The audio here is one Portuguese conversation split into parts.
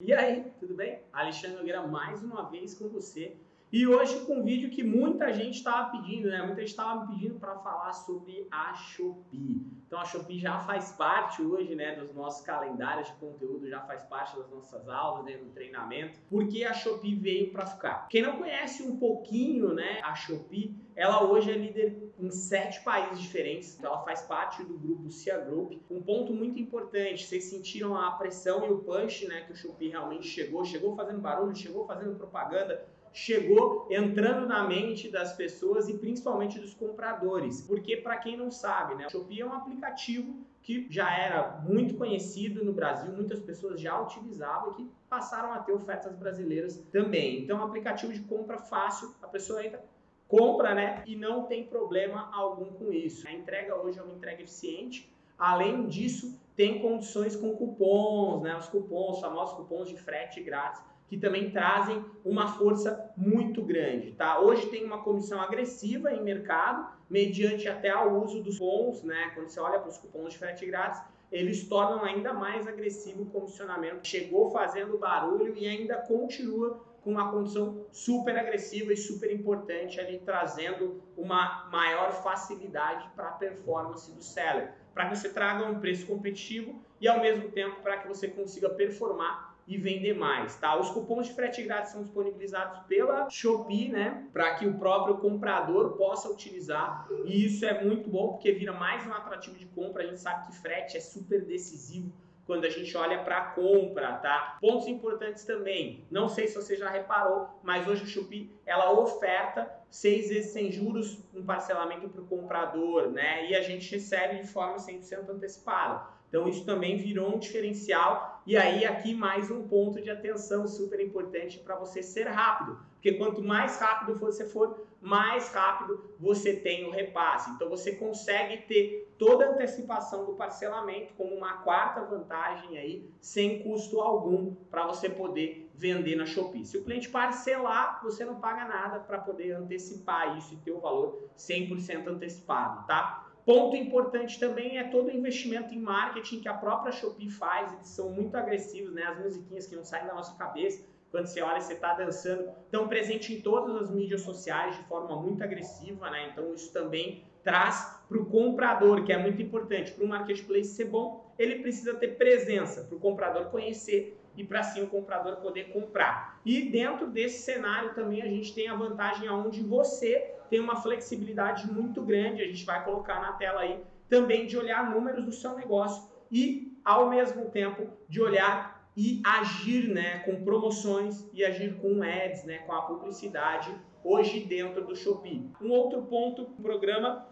E aí, tudo bem? Alexandre Nogueira mais uma vez com você. E hoje com um vídeo que muita gente estava pedindo, né? Muita gente estava me pedindo para falar sobre a Shopee. Então a Shopee já faz parte hoje, né, dos nossos calendários de conteúdo, já faz parte das nossas aulas, né, do treinamento, porque a Shopee veio para ficar. Quem não conhece um pouquinho, né, a Shopee, ela hoje é líder em sete países diferentes. Então ela faz parte do grupo Cia Group. Um ponto muito importante, vocês sentiram a pressão e o punch, né, que o Shopee realmente chegou, chegou fazendo barulho, chegou fazendo propaganda chegou entrando na mente das pessoas e principalmente dos compradores. Porque para quem não sabe, né, o Shopee é um aplicativo que já era muito conhecido no Brasil, muitas pessoas já utilizavam e que passaram a ter ofertas brasileiras também. Então, é um aplicativo de compra fácil, a pessoa entra, compra, né, e não tem problema algum com isso. A entrega hoje é uma entrega eficiente. Além disso, tem condições com cupons, né, os cupons, os famosos cupons de frete grátis que também trazem uma força muito grande, tá? Hoje tem uma comissão agressiva em mercado, mediante até o uso dos cupons, né? Quando você olha para os cupons de frete grátis, eles tornam ainda mais agressivo o comissionamento. Chegou fazendo barulho e ainda continua com uma condição super agressiva e super importante ali, trazendo uma maior facilidade para a performance do seller, para que você traga um preço competitivo e ao mesmo tempo para que você consiga performar e vender mais, tá? Os cupons de frete grátis são disponibilizados pela Shopee, né? Para que o próprio comprador possa utilizar e isso é muito bom porque vira mais um atrativo de compra. A gente sabe que frete é super decisivo quando a gente olha para a compra, tá? Pontos importantes também, não sei se você já reparou, mas hoje o Shopee, ela oferta seis vezes sem juros um parcelamento para o comprador, né? E a gente recebe de forma 100% antecipada. Então isso também virou um diferencial e aí aqui mais um ponto de atenção super importante para você ser rápido, porque quanto mais rápido você for, mais rápido você tem o repasse. Então você consegue ter toda a antecipação do parcelamento como uma quarta vantagem aí, sem custo algum para você poder vender na Shopee. Se o cliente parcelar, você não paga nada para poder antecipar isso e ter o valor 100% antecipado, tá? Ponto importante também é todo o investimento em marketing que a própria Shopee faz, eles são muito agressivos, né? As musiquinhas que não saem da nossa cabeça, quando você olha, você está dançando, estão presentes em todas as mídias sociais de forma muito agressiva, né? Então isso também traz para o comprador, que é muito importante, para o marketplace ser bom, ele precisa ter presença, para o comprador conhecer e para assim o comprador poder comprar. E dentro desse cenário também a gente tem a vantagem aonde você tem uma flexibilidade muito grande, a gente vai colocar na tela aí, também de olhar números do seu negócio e, ao mesmo tempo, de olhar e agir né, com promoções e agir com ads, né, com a publicidade, hoje dentro do Shopee. Um outro ponto, um programa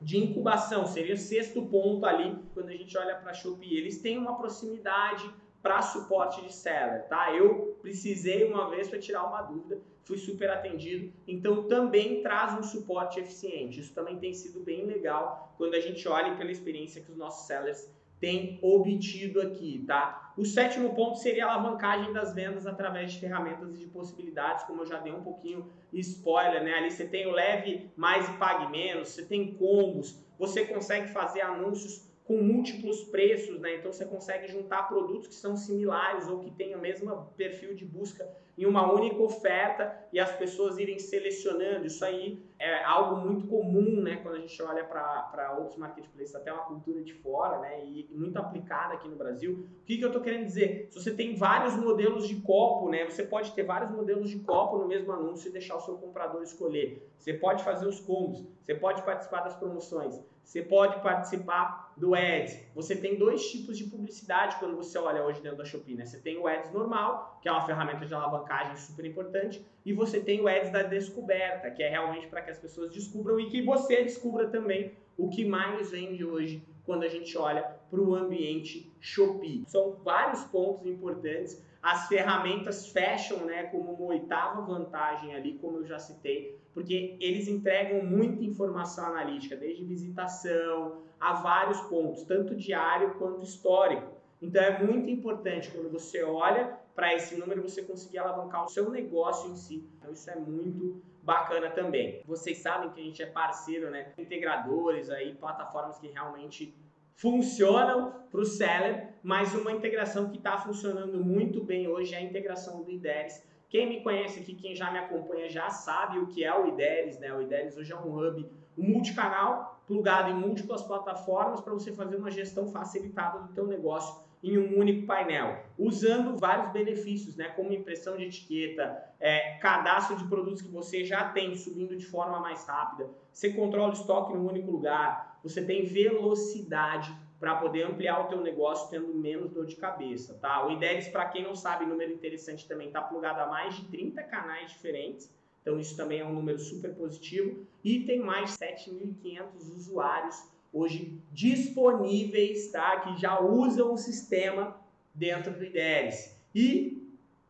de incubação, seria o sexto ponto ali, quando a gente olha para a Shopee. Eles têm uma proximidade para suporte de seller, tá? Eu precisei uma vez para tirar uma dúvida, fui super atendido, então também traz um suporte eficiente. Isso também tem sido bem legal quando a gente olha pela experiência que os nossos sellers têm obtido aqui, tá? O sétimo ponto seria a alavancagem das vendas através de ferramentas e de possibilidades, como eu já dei um pouquinho spoiler, né? Ali você tem o leve mais e pague menos, você tem combos, você consegue fazer anúncios com múltiplos preços, né? Então você consegue juntar produtos que são similares ou que têm o mesmo perfil de busca em uma única oferta e as pessoas irem selecionando. Isso aí é algo muito comum, né? Quando a gente olha para outros marketplaces, até uma cultura de fora, né? E muito aplicada aqui no Brasil. O que, que eu estou querendo dizer? Se você tem vários modelos de copo, né? Você pode ter vários modelos de copo no mesmo anúncio e deixar o seu comprador escolher. Você pode fazer os combos, você pode participar das promoções, você pode participar do Ads. Você tem dois tipos de publicidade quando você olha hoje dentro da Shopee, né? Você tem o Ads normal, que é uma ferramenta de alavanca alavancagem super importante, e você tem o Ads da descoberta, que é realmente para que as pessoas descubram e que você descubra também o que mais vende hoje quando a gente olha para o ambiente Shopee. São vários pontos importantes. As ferramentas fecham né, como uma oitava vantagem ali, como eu já citei, porque eles entregam muita informação analítica, desde visitação a vários pontos, tanto diário quanto histórico. Então é muito importante quando você olha para esse número você conseguir alavancar o seu negócio em si. Então isso é muito bacana também. Vocês sabem que a gente é parceiro, né? Integradores aí, plataformas que realmente funcionam para o seller, mas uma integração que está funcionando muito bem hoje é a integração do IDERES. Quem me conhece aqui, quem já me acompanha, já sabe o que é o IDERES. Né? O IDERES hoje é um hub multicanal, plugado em múltiplas plataformas para você fazer uma gestão facilitada do teu negócio em um único painel, usando vários benefícios, né, como impressão de etiqueta, é, cadastro de produtos que você já tem subindo de forma mais rápida, você controla o estoque em um único lugar, você tem velocidade para poder ampliar o teu negócio tendo menos dor de cabeça, tá? O IDEX, para quem não sabe, número interessante também, está plugado a mais de 30 canais diferentes, então isso também é um número super positivo e tem mais 7.500 usuários hoje disponíveis, tá? Que já usam o sistema dentro do IDERES. E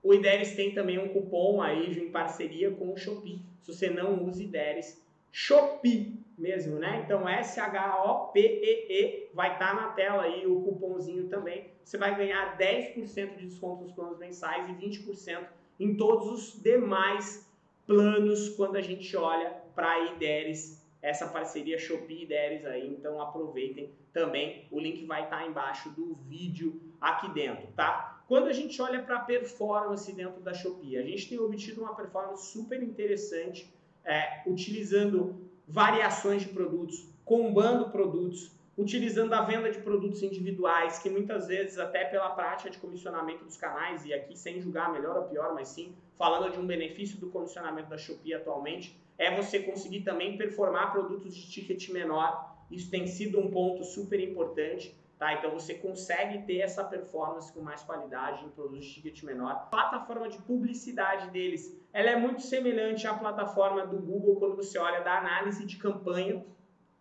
o IDERES tem também um cupom aí em parceria com o Shopee. Se você não usa IDERES, Shopee mesmo, né? Então S-H-O-P-E-E vai estar tá na tela aí o cupomzinho também. Você vai ganhar 10% de desconto nos planos mensais e 20% em todos os demais planos quando a gente olha para a IDERES essa parceria Shopee e Deres aí, então aproveitem também, o link vai estar tá embaixo do vídeo aqui dentro, tá? Quando a gente olha para a performance dentro da Shopee, a gente tem obtido uma performance super interessante, é, utilizando variações de produtos, combando produtos, utilizando a venda de produtos individuais, que muitas vezes, até pela prática de comissionamento dos canais, e aqui sem julgar melhor ou pior, mas sim falando de um benefício do comissionamento da Shopee atualmente, é você conseguir também performar produtos de ticket menor. Isso tem sido um ponto super importante. Tá? Então você consegue ter essa performance com mais qualidade em produtos de ticket menor. Plataforma de publicidade deles, ela é muito semelhante à plataforma do Google quando você olha da análise de campanha.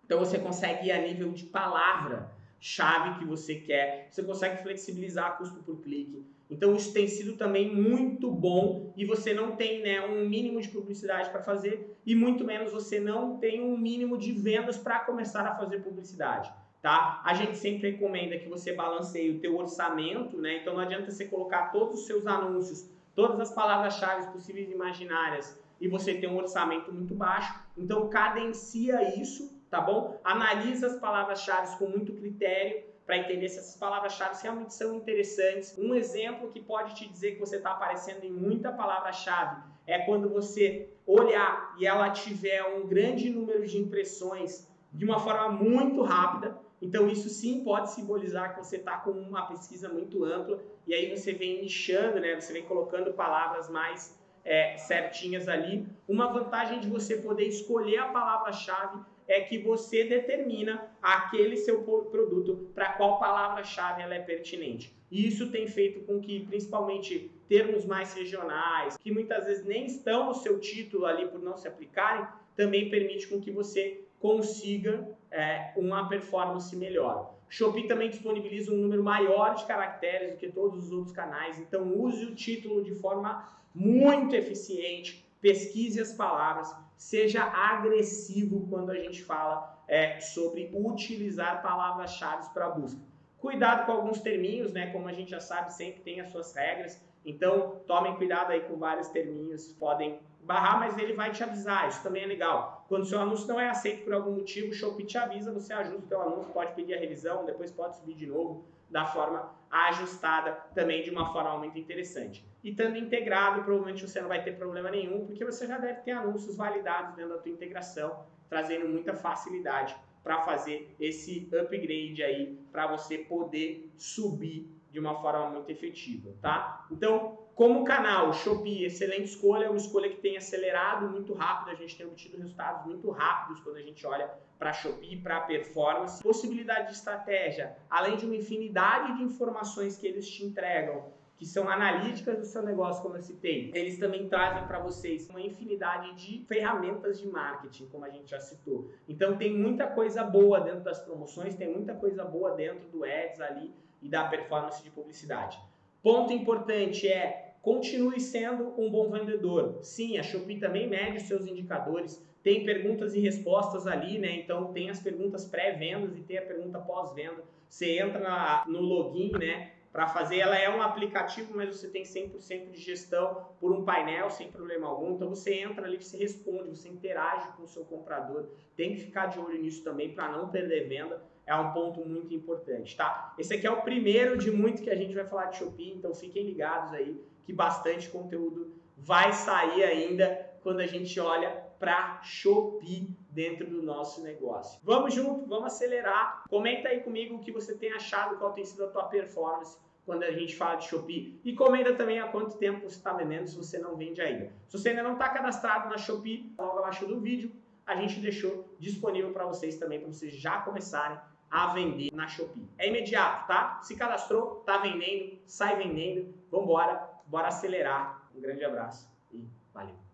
Então você consegue ir a nível de palavra chave que você quer, você consegue flexibilizar custo por clique. Então isso tem sido também muito bom e você não tem né, um mínimo de publicidade para fazer e muito menos você não tem um mínimo de vendas para começar a fazer publicidade. Tá? A gente sempre recomenda que você balanceie o teu orçamento, né? Então não adianta você colocar todos os seus anúncios, todas as palavras-chave possíveis e imaginárias e você ter um orçamento muito baixo. Então cadencia isso, tá bom? Analisa as palavras-chave com muito critério para entender se essas palavras-chave realmente são interessantes. Um exemplo que pode te dizer que você está aparecendo em muita palavra-chave é quando você olhar e ela tiver um grande número de impressões de uma forma muito rápida. Então, isso sim pode simbolizar que você está com uma pesquisa muito ampla e aí você vem nichando, né? você vem colocando palavras mais é, certinhas ali. Uma vantagem de você poder escolher a palavra-chave é que você determina aquele seu produto para qual palavra-chave ela é pertinente. E isso tem feito com que, principalmente, termos mais regionais, que muitas vezes nem estão no seu título ali por não se aplicarem, também permite com que você consiga é, uma performance melhor. Shopee também disponibiliza um número maior de caracteres do que todos os outros canais, então use o título de forma muito eficiente, pesquise as palavras, seja agressivo quando a gente fala é, sobre utilizar palavras-chave para busca. Cuidado com alguns terminhos, né? Como a gente já sabe, sempre tem as suas regras. Então, tomem cuidado aí com vários terminhos, podem barrar, mas ele vai te avisar, isso também é legal. Quando o seu anúncio não é aceito por algum motivo, o Shopee te avisa, você ajusta o seu anúncio, pode pedir a revisão, depois pode subir de novo da forma ajustada, também de uma forma muito interessante. E estando integrado, provavelmente você não vai ter problema nenhum, porque você já deve ter anúncios validados dentro da tua integração, trazendo muita facilidade para fazer esse upgrade aí, para você poder subir de uma forma muito efetiva, tá? Então, como canal, Shopee, excelente escolha, uma escolha que tem acelerado muito rápido, a gente tem obtido resultados muito rápidos quando a gente olha para Shopee, para performance. Possibilidade de estratégia, além de uma infinidade de informações que eles te entregam, que são analíticas do seu negócio, como eu citei, eles também trazem para vocês uma infinidade de ferramentas de marketing, como a gente já citou. Então tem muita coisa boa dentro das promoções, tem muita coisa boa dentro do Ads ali e da performance de publicidade. Ponto importante é continue sendo um bom vendedor. Sim, a Shopee também mede os seus indicadores, tem perguntas e respostas ali, né? Então tem as perguntas pré-vendas e tem a pergunta pós-venda. Você entra no login, né? Para fazer, ela é um aplicativo, mas você tem 100% de gestão por um painel sem problema algum. Então você entra ali, você responde, você interage com o seu comprador. Tem que ficar de olho nisso também para não perder venda é um ponto muito importante, tá? Esse aqui é o primeiro de muito que a gente vai falar de Shopee, então fiquem ligados aí que bastante conteúdo vai sair ainda quando a gente olha para Shopee dentro do nosso negócio. Vamos junto, vamos acelerar. Comenta aí comigo o que você tem achado, qual tem sido a tua performance quando a gente fala de Shopee. E comenta também há quanto tempo você está vendendo se você não vende ainda. Se você ainda não está cadastrado na Shopee, logo abaixo do vídeo, a gente deixou disponível para vocês também, para vocês já começarem a vender na Shopee. É imediato, tá? Se cadastrou, tá vendendo, sai vendendo, vambora, bora acelerar. Um grande abraço e valeu!